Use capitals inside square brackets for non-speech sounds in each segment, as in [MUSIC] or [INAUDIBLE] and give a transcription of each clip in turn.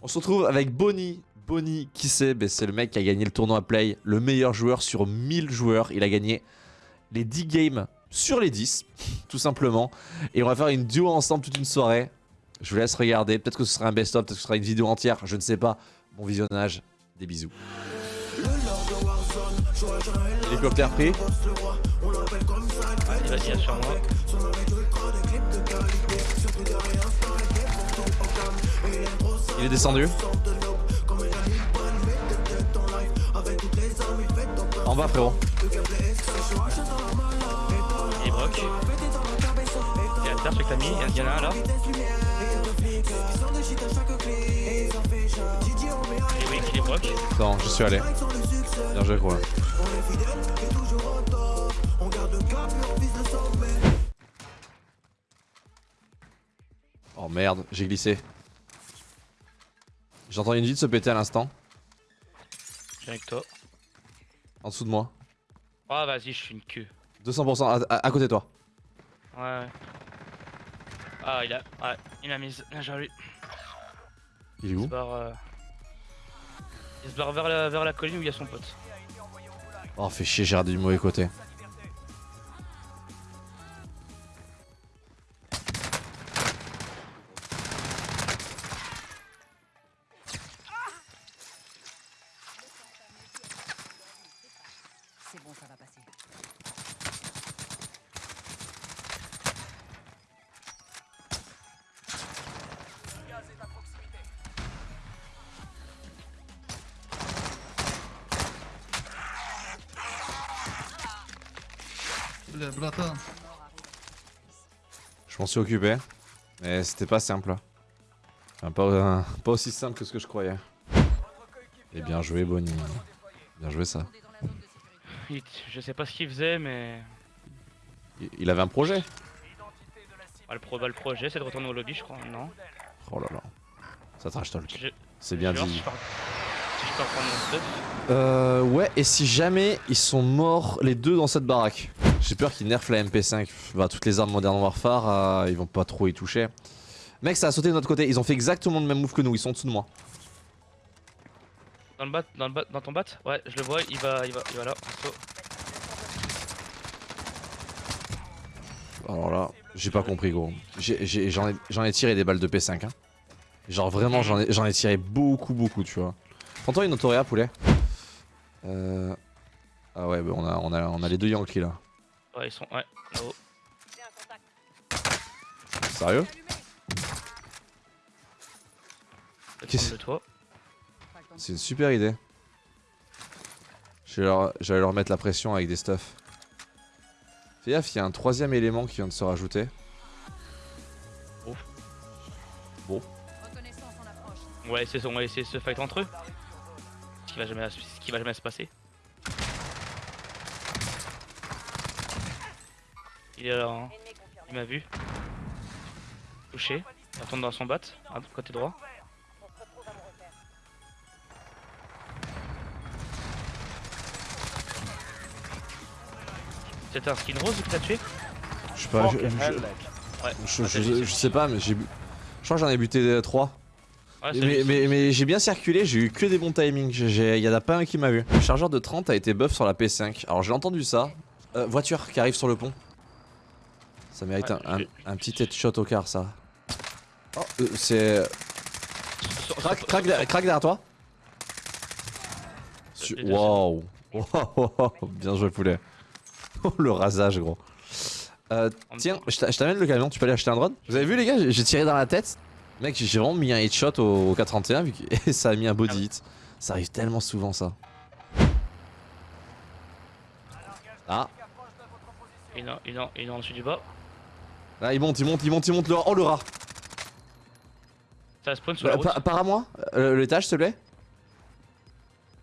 On se retrouve avec Bonnie. Bonnie, qui c'est ben, C'est le mec qui a gagné le tournoi Play, le meilleur joueur sur 1000 joueurs. Il a gagné les 10 games sur les 10, [LAUGHS] tout simplement. Et on va faire une duo ensemble toute une soirée. Je vous laisse regarder. Peut-être que ce sera un best-of, peut-être que ce sera une vidéo entière, je ne sais pas. Bon visionnage, des bisous. Hélicoptère pris. Il va dire sur moi. Il est descendu. En bas, frérot. Il est broc. Il y a terre, celui que t'as mis. Il y en a un là. Et oui, il est broc. Non, je suis allé. Bien joué, gros. Oh merde, j'ai glissé. J'entends une vie de se péter à l'instant. Je viens avec toi. En dessous de moi. Oh, vas-y, je suis une queue. 200% à, à- à côté de toi. Ouais, ouais. Ah, il a. Ouais, il m'a mise. Bien joué. Il est Il où se barre. euh, Il se barre vers la, vers la colline où il y a son pote. Oh, fait chier, j'ai regardé du mauvais côté. Je m'en suis occupé, mais c'était pas simple. Hein. Euh, [LAUGHS] pas, aussi simple que ce que je croyais. Et bien joué Bonnie. Bien joué ça. Je sais pas ce qu'il faisait mais... Il, avait un projet ah, le, bah, le projet c'est de retourner au lobby je crois, non? Oh là là. Ça trash talk. Je... C'est bien dit. Si je prendre mon stuff. Euh, ouais, et si jamais ils sont morts les deux dans cette baraque j'ai peur qu'ils nerfent la MP5. Bah, toutes les armes Modern Warfare, euh, ils vont pas trop y toucher. Mec, ça a sauté de notre côté. Ils ont fait exactement le même move que nous. Ils sont en dessous de moi. Dans le bat, dans le bat, dans ton bat Ouais, je le vois, il va, il va, il va là. Alors là, j'ai pas compris, gros. J'en ai, ai tiré des balles de P5. Hein. Genre vraiment, j'en ai, j'en ai tiré beaucoup, beaucoup, tu vois. Prends-toi une autoréa, poulet. Euh... Ah ouais, bah on, a, on, a, on a les deux Yankees là. Ouais, ils sont. Ouais, là-haut. Sérieux Qu'est-ce-. C'est une super idée. Je vais leur, mettre la pression avec des stuffs. Fais gaffe, il y a un troisième élément qui vient de se rajouter. Reconnaissance en approche. On va essayer, on va essayer de se fight entre eux. Ce qui va jamais, ce qui va jamais se passer. Il est là, hein. il m'a vu. Touché. Il retourne dans son bat, à côté droit. C'était un skin rose que t'as tué? Je sais pas, je, sais pas, mais j'ai. bu- Je crois que j'en ai buté 3. Ouais, c'est mais mais, mais j'ai bien circulé, j'ai eu que des bons timings. Il y en a pas un qui m'a vu. Le chargeur de 30 a été buff sur la P5. Alors j'ai entendu ça. Euh, voiture qui arrive sur le pont. Ça mérite Ouais, un, un- je- un petit headshot au car, ça. Oh, euh, c'est. Sur- Crac, crac, derrière- crac derrière toi. Waouh. Waouh, [LAUGHS] bien joué, poulet. [LAUGHS] Oh, le rasage, gros. Euh, tiens, je t'a- je t'amène le camion, tu peux aller acheter un drone Vous avez vu, les gars, j'ai- tiré dans la tête. Mec, j'ai vraiment mis un headshot au, au K31 vu que et [LAUGHS] ça a mis un body hit. Ça arrive tellement souvent, ça. Ah, Il est, en- il est en- il est en dessus du bas. Là, il monte, il monte, il monte, il monte. Le... Oh, le rat. Ça spawn sur la Euh, route. pa- Par à moi, euh, l'étage, s'il te plaît.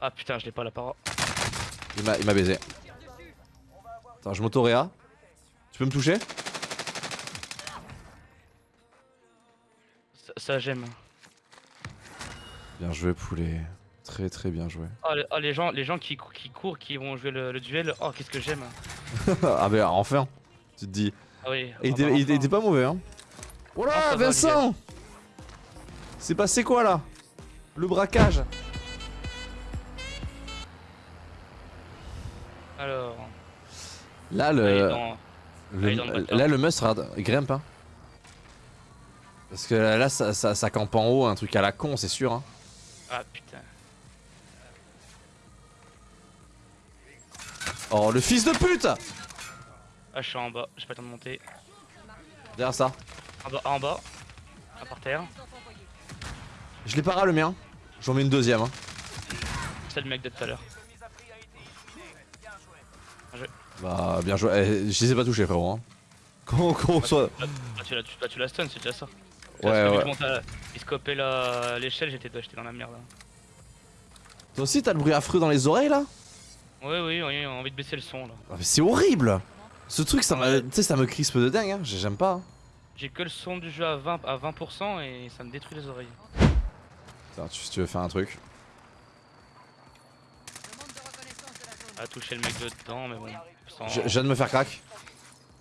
Ah putain, je l'ai pas la para. Il m'a il m'a baisé. Attends, je m'auto-réa. Tu peux me toucher? Ça, ça j'aime. Bien joué, poulet. Très très bien joué. Ah, les, ah, les gens, les gens qui courent, qui vont jouer le, le duel. Oh, qu'est-ce que j'aime. [LAUGHS] ah bah enfin, tu te dis. Ah oui. Il ah était, il enfin. était pas mauvais hein. Oh Ah, là, Vincent C'est passé quoi là? Le braquage Alors. Là, est le, dans- là, le must, grimpe. Hein. Parce que là, ça, ça, ça campe en haut, un truc à la con, c'est sûr. Hein. Ah putain. Oh, le fils de pute Ah, je suis en bas, j'ai pas le temps de monter. Derrière ça. En bas, en bas. Ah, par terre. Je l'ai para le mien. J'en mets une deuxième. Hein. C'est le mec de tout à l'heure. Bah, bien joué. Eh, je les ai pas touchés, frérot. Hein. Qu'on qu'on soit. Là, tu l'as tu, l'as stun, c'est déjà ça. Ouais, Parce que ouais. t'as- Il scopait la- l'échelle, j'étais dans la merde là. Toi aussi, t'as le bruit affreux dans les oreilles là? Oui, oui, oui, on a envie de baisser le son là. Ah, mais C'est horrible Ce truc, ça sais, ça me crispe de dingue. Hein. J'aime pas. hein. J'ai que le son du jeu à 20%, à 20% et ça me détruit les oreilles. Attends, tu, si tu veux faire un truc. À toucher le mec dedans, mais bon. sans- Je, je viens de me faire crack.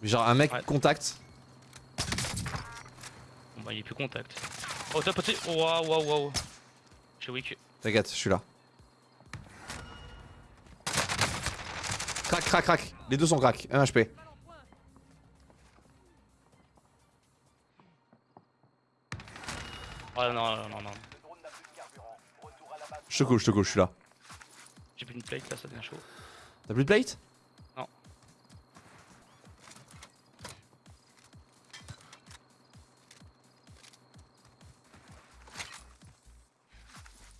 Genre un mec Ouais. contact. Bon bah il est plus contact. Oh top petit Waouh waouh waouh weak. T'inquiète, je suis là. Crac, crac, crac. Les deux sont crack. 1 HP. Oh non non non non. Je te coule, je te coule, je suis là. J'ai plus une plate là, ça devient chaud. T'as plus de plate? Non.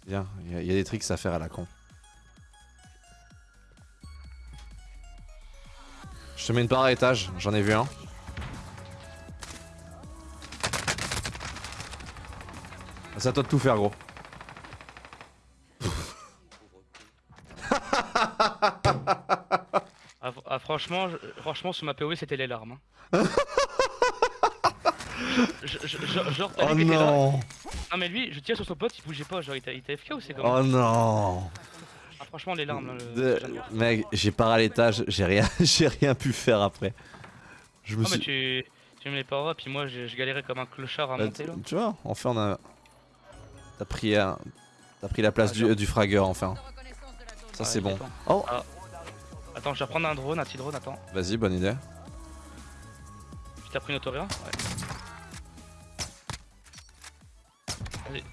Bien, il y, a- y a des tricks à faire à la con. Te mets une part à étage, j'en ai vu un. C'est à toi de tout faire, gros. [LAUGHS] Ah, ah, franchement, je- franchement sur ma POV c'était les larmes. hein. Je- je- je- genre Oh était là. non Non mais lui, je tire sur son pote, il bougeait pas, genre il était il était FK ou c'est comment? Oh non Ah franchement les larmes là. le- De- voir. Mec, j'ai part à l'étage, j'ai rien, [LAUGHS] j'ai rien pu faire après. Je me Ah mais suis... tu, tu me les pas puis moi je, je galérais comme un clochard à Bah, monter là. tu vois, enfin on a... T'as pris, un- t'as pris la place Ah, du, du fragueur enfin. Ça c'est bon. attends. Oh Attends, je vais reprendre un drone, un petit drone, attends. Vas-y, bonne idée. Tu t'as pris une autoria Ouais.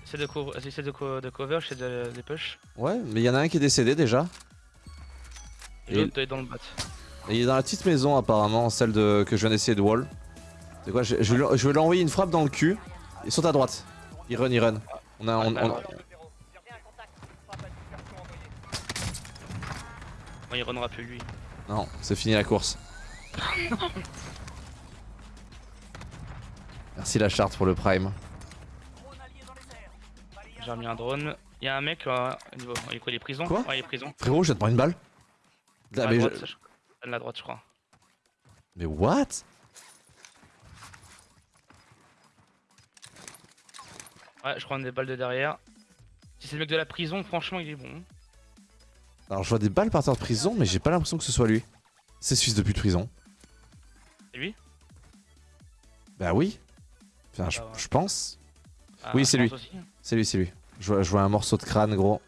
C'est de, co de, co de cover, c'est de, des push. Ouais, mais il y en a un qui est décédé déjà. Et Et- l'autre est dans le bat. Et il est dans la petite maison apparemment, celle de, que je viens d'essayer de wall. C'est quoi Je, je vais lui- je vais lui envoyer une frappe dans le cul. Il saute à droite. Il run, il run. On a, on, on- il runnera plus lui. Non, c'est fini la course. [LAUGHS] Merci la charte pour le prime. J'ai remis un drone. Il y a un mec là, au niveau. Il est quoi, il est prison Quoi Ouais, il est prison. Frérot, je vais te prendre une balle. Ah, la mais, droite, je- la droite, je crois. mais what? Ouais, je crois des balles de derrière. Si c'est le mec de la prison, franchement, il est bon. Alors je vois des balles partir de prison, mais j'ai pas l'impression que ce soit lui. C'est ce fils de prison. C'est lui? Bah oui. Enfin, je, bah ouais. je pense. Ah, Oui, c'est lui. C'est lui, c'est lui. Je vois, je vois un morceau de crâne, gros.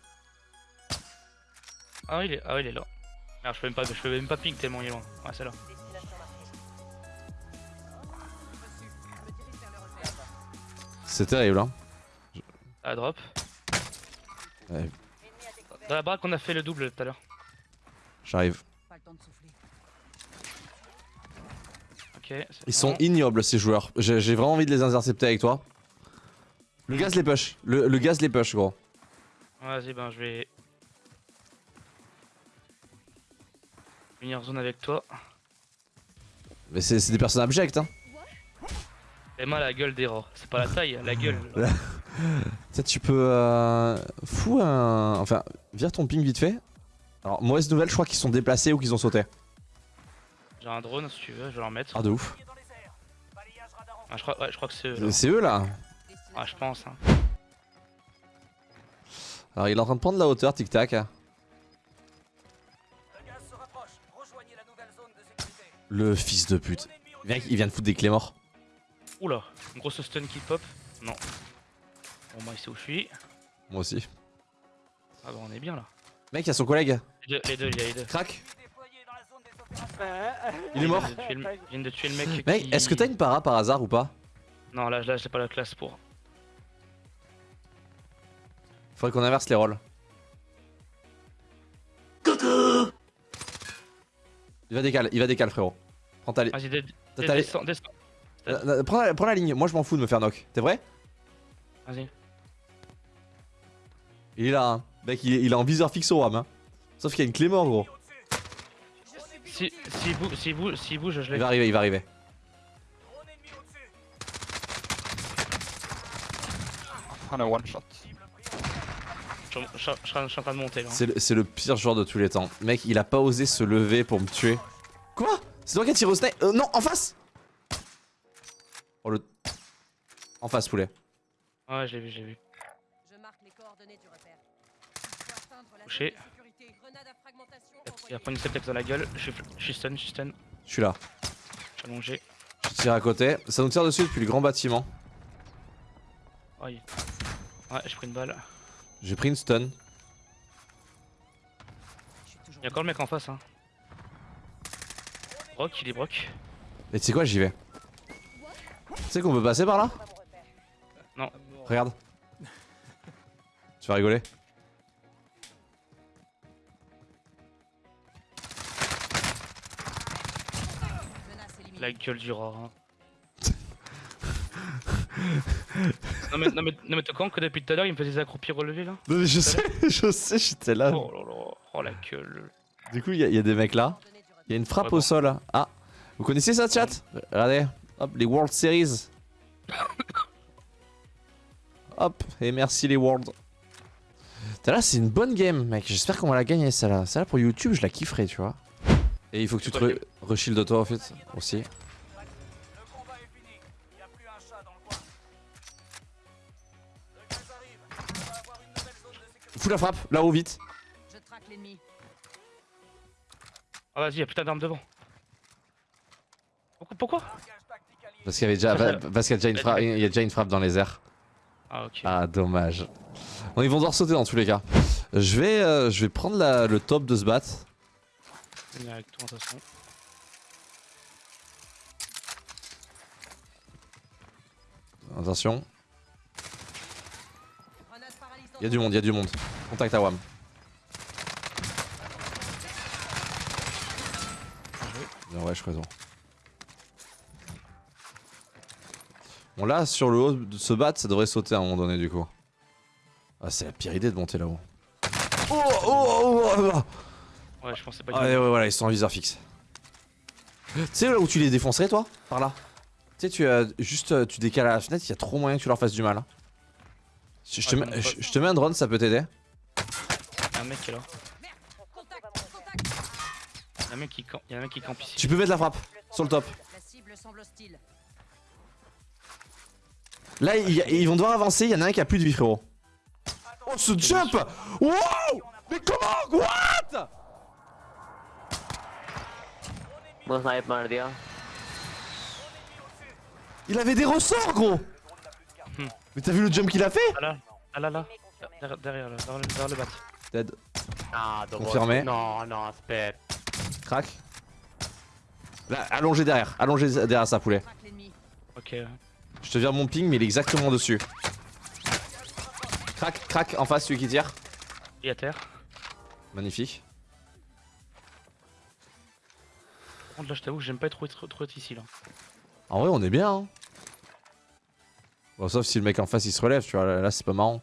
Ah, il est, ah, il est là. Merde, je peux même pas, je peux même pas ping tellement il est loin. Ouais, c'est là. C'est terrible, hein. À drop. Ouais, Dans la baraque, on a fait le double tout à l'heure. J'arrive. Pas le temps de souffler. Ok. c'est Ils sont ignobles, ces joueurs. J'ai vraiment envie de les intercepter avec toi. Le gaz les push. Le, le gaz les push, gros. Vas-y, ben je vais. Venir zone avec toi. Mais c'est des personnes abjectes, hein. Et moi, la gueule des rats. C'est pas la taille, la [LAUGHS] gueule. Peut-être tu peux... Euh, fou un... Enfin, vire ton ping vite fait. Alors, mauvaise nouvelle, je crois qu'ils sont déplacés ou qu'ils ont sauté. J'ai un drone si tu veux, je vais leur mettre. Ah, de ouf. Ah, je, crois, ouais, je crois que c'est eux. C'est eux, là. Ah, je pense. Hein. Alors, il est en train de prendre la hauteur, tic-tac. Le fils de pute. Mec, il vient de foutre des clés morts. Oula, une grosse stun qui pop. Non. Bon, moi, il sait où je suis. Moi aussi. Ah bah, on est bien là. Mec, il y a son collègue. Les deux, les deux, il y a les deux. Crac. Il est mort. Je viens de tuer le, je viens de tuer le mec. Mec, qui- est-ce que t'as une para par hasard ou pas? Non, là, là j'ai pas la classe pour. Faudrait qu'on inverse les rôles. Il va décaler, il va décaler frérot. Prends ta ligne. Descends. Euh, euh, Prends la, prends la ligne, moi je m'en fous de me faire knock. T'es vrai? Vas-y. Il est là, hein. Mec, il est, il est en viseur fixe au RAM. Hein. Sauf qu'il y a une clé mort, gros. Si, si bouge, si bouge, si bouge, je Il l'ai. va arriver, il va arriver. On a one shot. Je, je- je- je suis en train de monter là. C'est le, c'est le pire joueur de tous les temps. Mec, il a pas osé se lever pour me tuer. Quoi? C'est toi qui as tiré au snipe euh, Non, en face Oh le... En face, poulet. Ouais, j'ai vu, j'ai vu. Je marque les coordonnées du repère. Touché. Il va prendre une septex dans la gueule. Je suis, je suis stun, je suis stun. Je suis là. Je suis allongé. Je tire à côté. Ça nous tire dessus depuis le grand bâtiment. Aïe. Ouais, j'ai pris une balle. J'ai pris une stun. Je suis toujours Il y a encore le mec en face, hein. Brock, il est Brock. Et tu sais quoi, j'y vais. Tu sais qu'on peut passer par là? Regarde. Tu vas rigoler. La gueule du rat. hein. Non mais, non mais, non mais t'es con que depuis tout à l'heure il me faisait des accroupis relevés là Non mais je sais, [LAUGHS] je sais, j'étais là. Oh là là, oh la gueule. Du coup, il y, a- il y a des mecs là. Il y a une frappe Ouais, au bon. sol. Ah, vous connaissez ça, chat? Regardez, hop, les World Series. [COUGHS] hop, et merci les Worlds. T'as là, c'est une bonne game, mec. J'espère qu'on va la gagner, celle-là. Celle-là, pour YouTube, je la kifferai, tu vois. Et il faut que tu te re- reshield de toi, en fait, aussi. Fous la frappe, là-haut, vite. Je traque l'ennemi. Ah vas-y, y'a putain d'armes devant. Pourquoi, pourquoi? Parce qu'il y avait déjà, parce qu'il y a déjà une frappe, il y a déjà une frappe dans les airs. Ah ok. Ah dommage. Bon, ils vont devoir sauter dans tous les cas. Je vais, euh, je vais prendre la- le top de ce bat. Je vais venir avec toi de toute façon. Attention. Il y a du monde, il y a du monde. Contact à Wam. Bien, ouais, je raison. Bon là, sur le haut de ce bat, ça devrait sauter à un moment donné du coup. Ah, c'est la pire idée de monter là-haut. Oh, oh, oh, oh, oh. Ouais, je pensais pas Ah, ouais, ouais, voilà, ils sont en viseur fixe. Tu sais là où tu les défoncerais toi? Par là. Tu sais, tu euh, juste euh, tu décales à la fenêtre, il y a trop moyen que tu leur fasses du mal. hein. Je te, mets, un drone, ça peut t'aider. Y'a un mec qui est là. Y'a un mec qui, camp... un mec qui campe ici. Tu peux mettre la frappe sur le top. Là, y a, ils vont devoir avancer. Y'en a un qui a plus de vie, frérot. Oh, ce jump! Wow! Mais comment? What? Il avait des ressorts, gros! Mais t'as vu le jump qu'il a fait Ah là, ah là là, derrière, derrière, là, derrière, le- derrière le bat. Dead. Ah, Confirmé. No, no, spare. Crac. Là, allongé derrière, allongé derrière sa poulet. Ok. Je te vire mon ping, mais il est exactement dessus. Crac, crac, en face, celui qui tire. Il est à terre. Magnifique. Par contre là je t'avoue que j'aime pas trop être, trop être ici là. En vrai, on est bien. Hein. Bon, sauf si le mec en face il se relève, tu vois. Là, là, c'est pas marrant.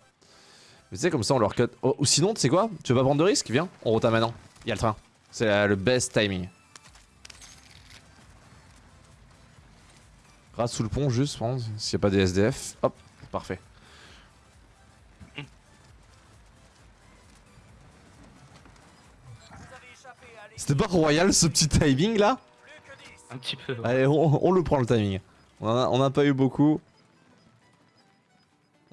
Mais tu sais, comme ça, on leur cut. Oh, ou sinon, tu sais quoi? Tu veux pas prendre de risque? Viens, on rota maintenant. Il y a le train. C'est le best timing. Rate sous le pont, juste, prendre. S'il y a pas des SDF. Hop, parfait. C'était pas royal ce petit timing là? Un petit peu. ouais. Allez, on, on le prend le timing. On en a, on a pas eu beaucoup.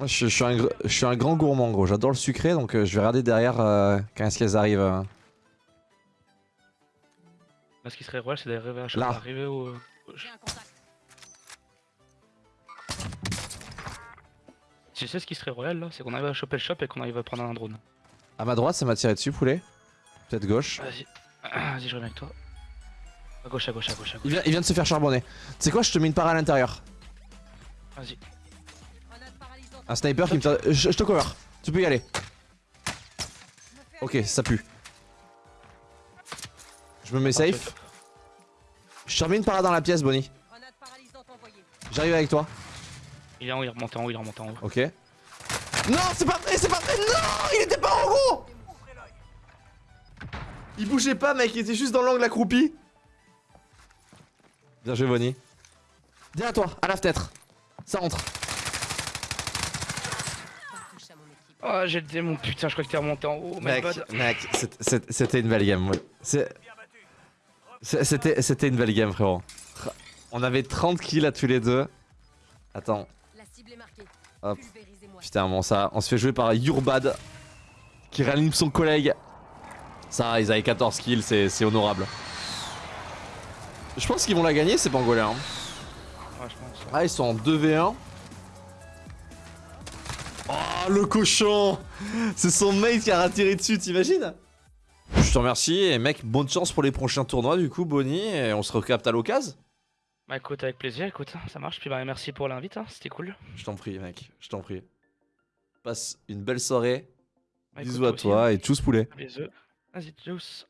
Moi, je, je suis un, gr- je suis un grand gourmand, gros. J'adore le sucré, donc euh, je vais regarder derrière euh, quand est-ce qu'elles arrivent. euh. Là ce qui serait royal c'est d'arriver à arriver au. Tu sais ce qui serait royal là? C'est qu'on arrive à choper le shop et qu'on arrive à prendre un drone. À ma droite, ça m'a tiré dessus, poulet. Peut-être gauche. Vas-y. Vas-y, je reviens avec toi. À gauche, à gauche, à gauche, à Il gauche. vient, il vient de se faire charbonner. Tu sais quoi, je te mets une part à l'intérieur. Vas-y. Un sniper qui me tire. Je, je te cover. Tu peux y aller. Ok, ça pue. Je me mets safe. Je te remets une parade dans la pièce, Bonnie. J'arrive avec toi. Il est en haut, il remonte en haut, il remonte en haut. Ok. Non, c'est pas vrai, c'est pas vrai. Non, il était pas en gros. Il bougeait pas, mec. Il était juste dans l'angle accroupi. Bien joué, Bonnie. Derrière toi, à la fenêtre. Ça rentre. Pas touche à mon équipe. Oh, j'ai le démon, putain, je crois que t'es remonté en haut. Mec, c'était une belle game. ouais. C'était c'était une belle game, frérot. On avait 30 kills à tous les deux. Attends, La cible est marquée. Hop. Putain, bon, ça, on se fait jouer par Yurbad qui réanime son collègue. Ça, ils avaient 14 kills, c'est c'est honorable. Je pense qu'ils vont la gagner, ces pangolins. hein. Ouais, je pense. Ah, ils sont en 2v1. Oh, le cochon C'est son mate qui a tiré dessus, t'imagines Je te remercie et mec, bonne chance pour les prochains tournois du coup, Bonnie, et on se recapte à l'occasion. Bah écoute, avec plaisir, écoute, ça marche. Puis bah merci pour l'invite, hein, c'était cool. Je t'en prie, mec, je t'en prie. Passe une belle soirée. Bah, écoute, Bisous à aussi, toi hein. et tchuss poulet. Bisous. Vas-y, tchuss.